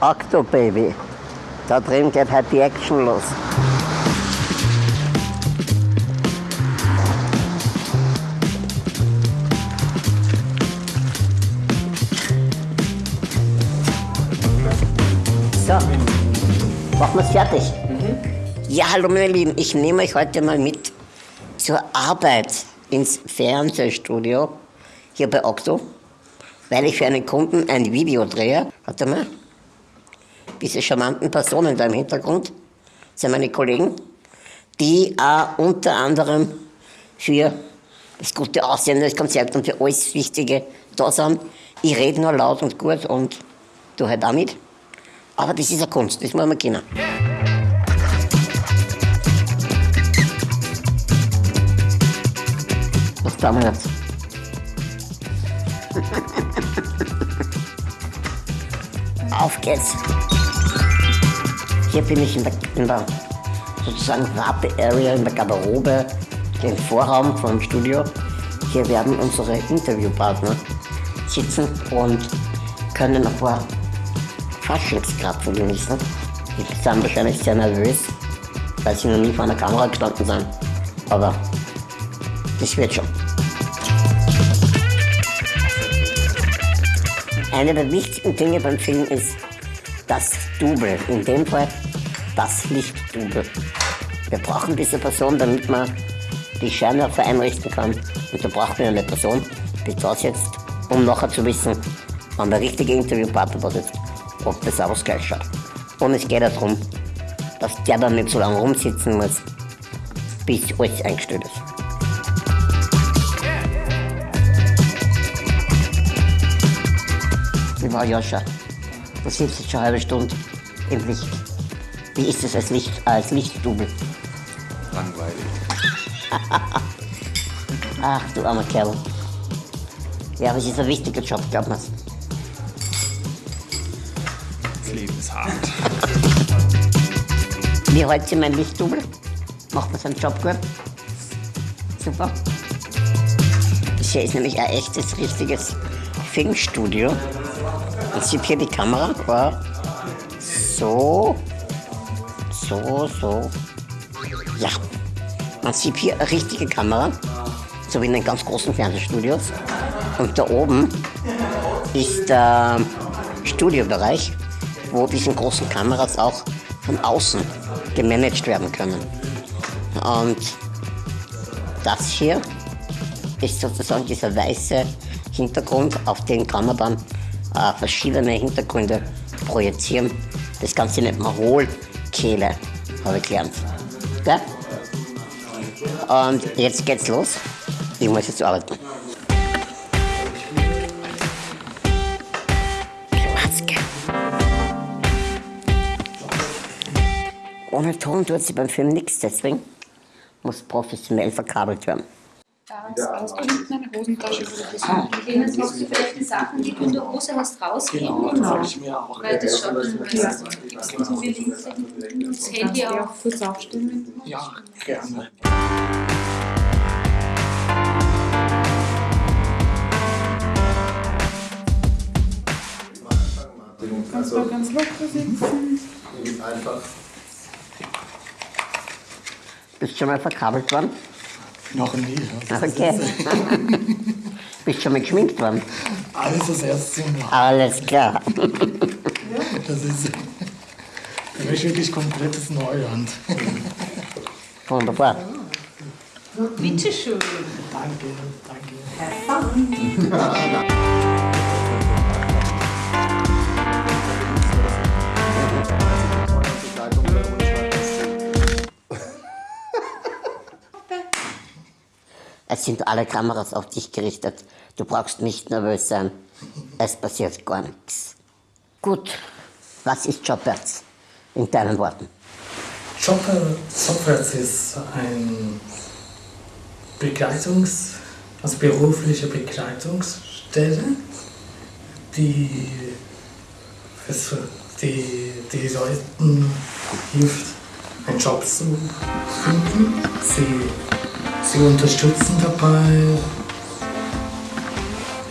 Octo Baby. Da drin geht halt die Action los. So, machen wir es fertig. Ja, hallo meine Lieben, ich nehme euch heute mal mit zur Arbeit ins Fernsehstudio hier bei Octo, weil ich für einen Kunden ein Video drehe. Warte mal, diese charmanten Personen da im Hintergrund sind meine Kollegen, die auch unter anderem für das gute Aussehen des Konzerts und für alles Wichtige da sind. Ich rede nur laut und gut und du halt auch mit. Aber das ist eine Kunst, das muss man kennen. Was tun wir jetzt? Auf geht's. Hier bin ich in der, in der sozusagen Warte-Area, in der Garderobe, den Vorraum vom Studio. Hier werden unsere Interviewpartner sitzen und können ein paar Faschingskrapfen genießen. Die sind wahrscheinlich sehr nervös, weil sie noch nie vor einer Kamera gestanden sind. Aber das wird schon. Eine der wichtigen Dinge beim Film ist das Double. In dem Fall das Lichtdouble. Wir brauchen diese Person, damit man die Scheinwerfer einrichten kann. Und da braucht man eine Person, die da sitzt, um nachher zu wissen, wann der richtige Interviewpartner da ob das was gleich schaut. Und es geht darum, dass der dann nicht so lange rumsitzen muss, bis alles eingestellt ist. Ich war Joscha. Du sitzt jetzt schon eine halbe Stunde im Licht. Wie ist es als, Licht, als Lichtdubel? Langweilig. Ach, du armer Kerl. Ja, aber es ist ein wichtiger Job, glaub mir's. Das Leben ist hart. Wie heute mein Lichtdubel? Macht man seinen Job gut? Super. Das hier ist nämlich ein echtes, richtiges Filmstudio. Jetzt sieht hier die Kamera. Ja. So. So, so. Ja. Man sieht hier eine richtige Kamera. So wie in den ganz großen Fernsehstudios. Und da oben ist der Studiobereich, wo diese großen Kameras auch von außen gemanagt werden können. Und das hier ist sozusagen dieser weiße Hintergrund, auf den kann man dann äh, verschiedene Hintergründe projizieren. Das Ganze nennt man Hohlkehle, habe ich gelernt. Gell? Und jetzt geht's los. Ich muss jetzt arbeiten. Ohne Ton tut sie beim Film nichts, deswegen muss professionell verkabelt werden. Da hast du hinten eine Hosentasche, du das Jetzt machst du vielleicht die Sachen, die du in der Hose hast, rausgeben. Genau, das ich mir auch. Weil das schaut dann besser. Gibst du mir links das Handy auf? kurz aufstellen. Ja, gerne. Also, Mal ganz locker sitzen. einfach. Bist du schon mal verkabelt worden? Noch nie. Das ist Okay. Bist du schon mal geschminkt worden? alles das erste Mal. Alles klar. Das ist für mich wirklich komplettes Neuland. Wunderbar. Bitteschön. Danke, danke. Es sind alle Kameras auf dich gerichtet. Du brauchst nicht nervös sein. Es passiert gar nichts. Gut, was ist Jobberts? In deinen Worten. Softwares ist ein Begleitungs-, also berufliche Begleitungsstelle, die, die, die Leuten hilft, einen Job zu finden. Sie, Sie unterstützen dabei,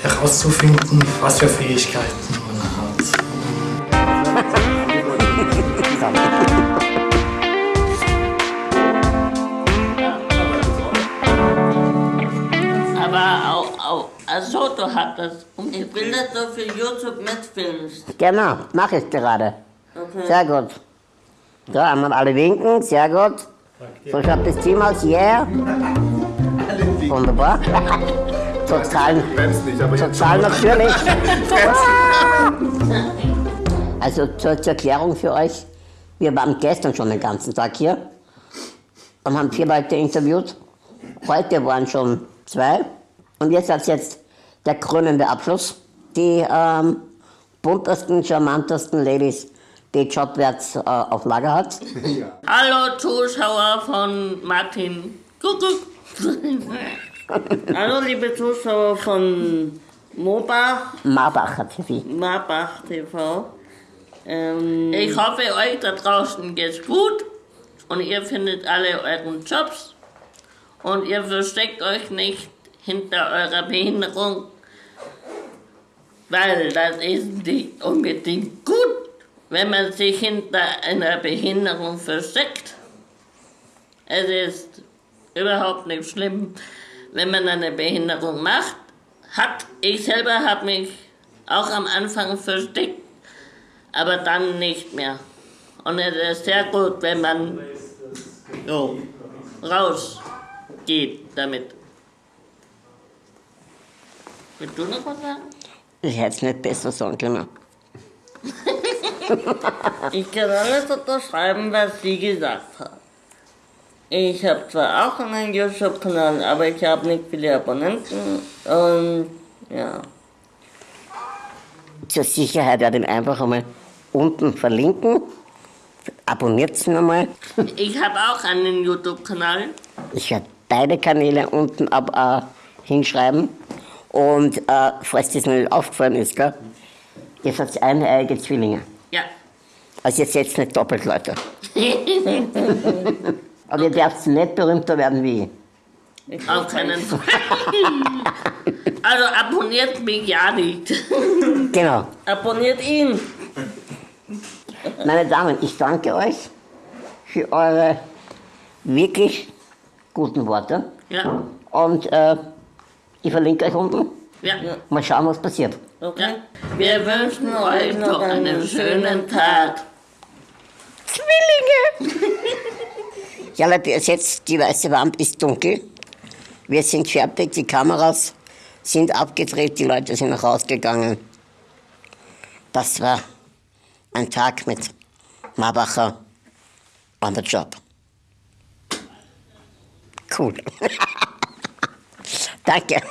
herauszufinden, was für Fähigkeiten man hat. Aber Soto hat das. Und ich will, dass du für YouTube mitfilmst. Genau, mache ich gerade. Okay. Sehr gut. So, einmal alle winken, sehr gut. So schaut das Team aus, yeah. Wunderbar. Total, total natürlich. Also zur, zur Erklärung für euch, wir waren gestern schon den ganzen Tag hier und haben vier Leute interviewt. Heute waren schon zwei und jetzt als jetzt der krönende Abschluss. Die ähm, buntesten, charmantesten Ladies, die Jobwärts äh, auf Lager hat. Hallo Zuschauer von Martin. Kuckuck. Hallo liebe Zuschauer von Mobach, Marbacher TV. Marbach TV. Ähm, ich hoffe, euch da draußen geht's gut und ihr findet alle euren Jobs und ihr versteckt euch nicht hinter eurer Behinderung, weil das ist nicht unbedingt gut, wenn man sich hinter einer Behinderung versteckt. Es ist überhaupt nicht schlimm, wenn man eine Behinderung macht. Hat, ich selber habe mich auch am Anfang versteckt, aber dann nicht mehr. Und es ist sehr gut, wenn man jo, rausgeht damit. Willst du noch was sagen? Ich hätte es nicht besser sagen können. Ich kann alles unterschreiben, was sie gesagt hat. Ich habe zwar auch einen YouTube-Kanal, aber ich habe nicht viele Abonnenten und ja. Zur Sicherheit werde ich ihn einfach einmal unten verlinken. Abonniert ihn einmal. Ich habe auch einen YouTube-Kanal. Ich werde beide Kanäle unten ab, äh, hinschreiben. Und äh, falls das noch nicht aufgefallen ist, gell, ihr seid eineige Zwillinge. Also ihr seid nicht doppelt, Leute. Aber ihr dürft nicht berühmter werden wie ich. Auf keinen Fall. Also abonniert mich ja nicht. Genau. Abonniert ihn. Meine Damen, ich danke euch für eure wirklich guten Worte. Ja. Und äh, ich verlinke euch unten. Ja. Mal schauen, was passiert. Okay. Wir wünschen euch noch einen schönen Tag. Zwillinge! ja, Leute, es jetzt, die weiße Wand ist dunkel. Wir sind fertig, die Kameras sind abgedreht, die Leute sind noch rausgegangen. Das war ein Tag mit Marbacher on the job. Cool. Danke.